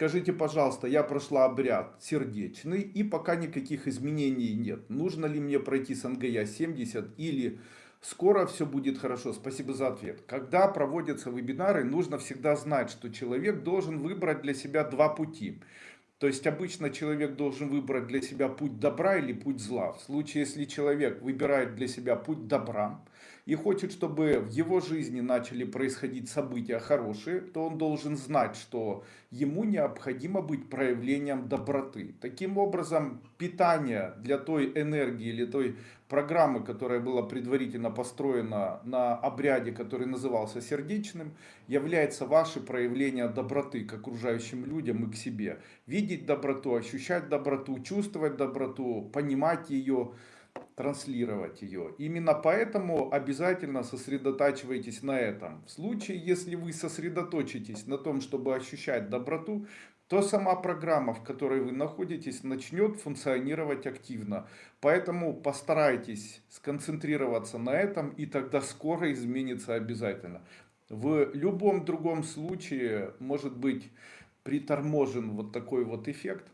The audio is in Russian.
Скажите, пожалуйста, я прошла обряд сердечный и пока никаких изменений нет. Нужно ли мне пройти с НГЯ 70 или скоро все будет хорошо? Спасибо за ответ. Когда проводятся вебинары, нужно всегда знать, что человек должен выбрать для себя два пути. То есть обычно человек должен выбрать для себя путь добра или путь зла. В случае, если человек выбирает для себя путь добра и хочет, чтобы в его жизни начали происходить события хорошие, то он должен знать, что ему необходимо быть проявлением доброты. Таким образом, питание для той энергии или той программы, которая была предварительно построена на обряде, который назывался сердечным, является ваше проявление доброты к окружающим людям и к себе. Видеть доброту, ощущать доброту, чувствовать доброту, понимать ее, транслировать ее. Именно поэтому обязательно сосредотачивайтесь на этом. В случае, если вы сосредоточитесь на том, чтобы ощущать доброту, то сама программа, в которой вы находитесь, начнет функционировать активно. Поэтому постарайтесь сконцентрироваться на этом, и тогда скоро изменится обязательно. В любом другом случае может быть приторможен вот такой вот эффект.